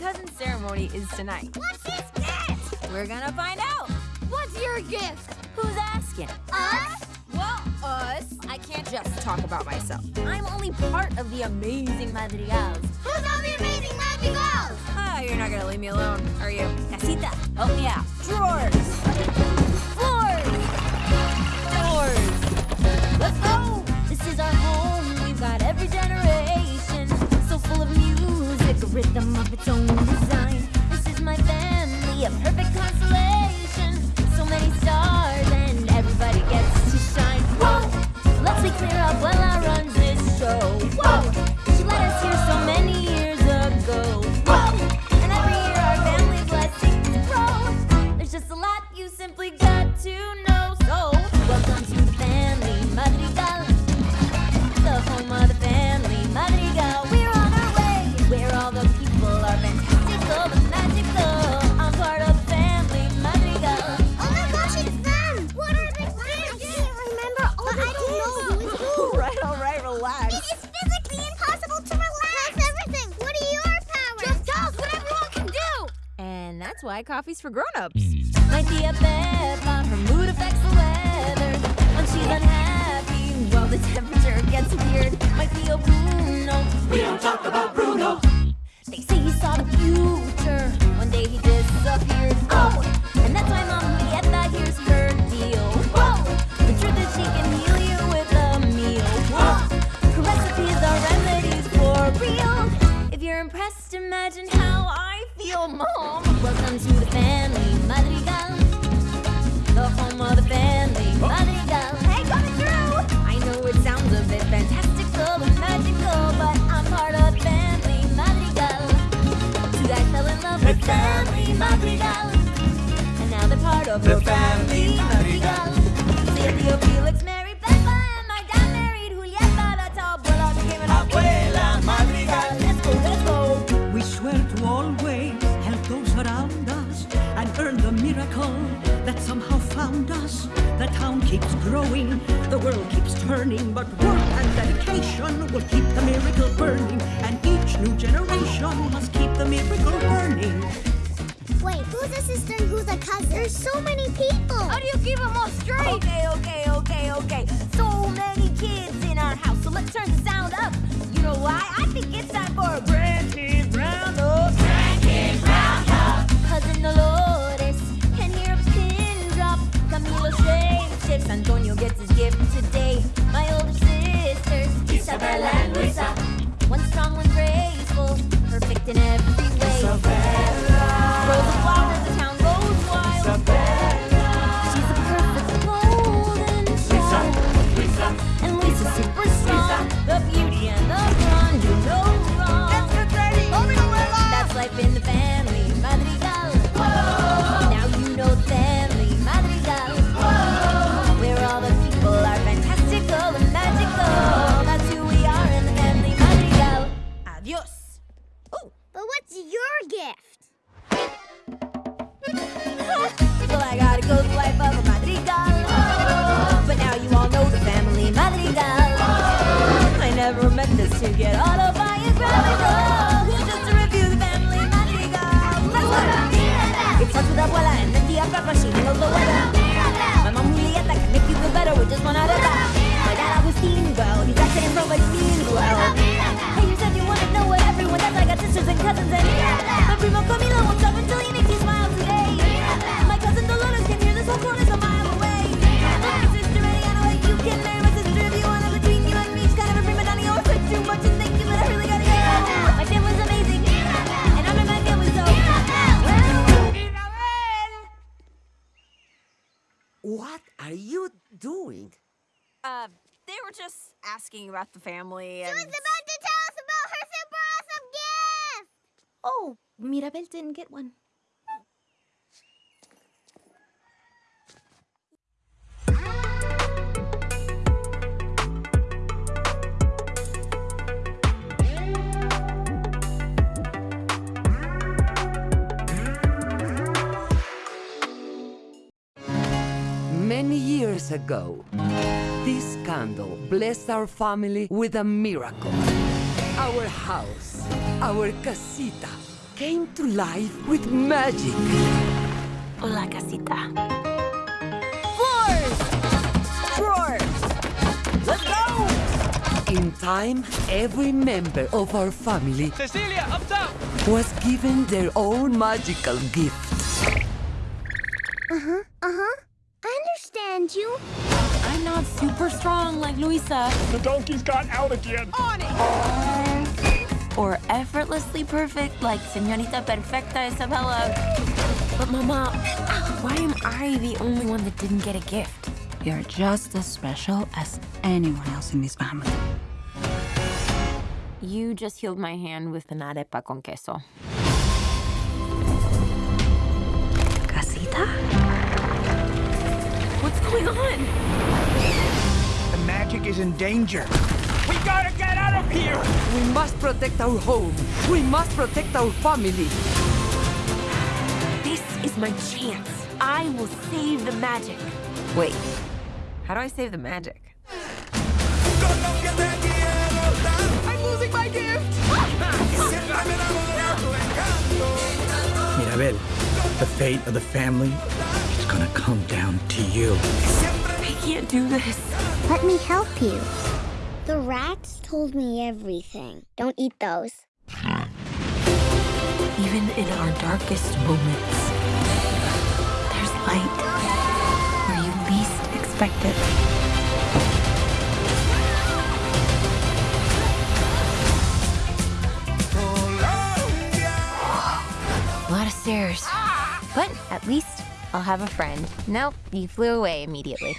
cousin ceremony is tonight. What's his gift? We're gonna find out. What's your gift? Who's asking? Us? Well, us. I can't just talk about myself. I'm only part of the amazing Madrigals. Who's all the amazing madrigals? Ah, you're not gonna leave me alone, are you? Casita, help me out. Drawers. That's why coffee's for grown-ups. My tia Pepa, her mood affects the weather. When she's unhappy, well, the temperature gets weird. My tio Bruno, We don't talk about Bruno. they say he saw the future. One day he disappeared. Oh, and that's why Mom Julieta here's her deal. Whoa, the truth is she can heal you with a meal. Whoa, her recipes are remedies for real. If you're impressed, imagine how I feel, Mom. Welcome to the family, Madrigal. The home of the family, oh. Madrigal. Hey, coming through! I know it sounds a bit fantastical and magical, but I'm part of the family, Madrigal. Two guys fell in love with family, Madrigal. And now they're part of The the family Madrigal. Felix, Mary, keeps growing, the world keeps turning, but work and dedication will keep the miracle burning, and each new generation must keep the miracle burning. Wait, who's a sister and who's a cousin? There's so many people. How do you keep them all straight? Okay, okay, okay, okay. So many kids in our house, so let's turn the sound up. You know why? I think it's time for a grandkids Isabela. One strong, one graceful, perfect in every way. Rows are you doing? Uh, they were just asking about the family and. She was about to tell us about her super awesome gift. Oh, Mirabel didn't get one. Years ago, this candle blessed our family with a miracle. Our house, our casita, came to life with magic. Hola, casita. Floors! Drawers! Let's go! In time, every member of our family Cecilia, up top! was given their own magical gift. Uh-huh, uh-huh. I understand you. I'm not super strong like Luisa. The donkey's got out again. On it! Or effortlessly perfect like Señorita Perfecta Isabela. But Mama, why am I the only one that didn't get a gift? You're just as special as anyone else in this family. You just healed my hand with an arepa con queso. Going on? The magic is in danger. We gotta get out of here! We must protect our home. We must protect our family. This is my chance. I will save the magic. Wait, how do I save the magic? I'm losing my gift! Mirabel, the fate of the family is gonna come down to you. I can't do this. Let me help you. The rats told me everything. Don't eat those. Even in our darkest moments, there's light where you least expect it. A lot of stairs. But at least I'll have a friend. Nope, you flew away immediately.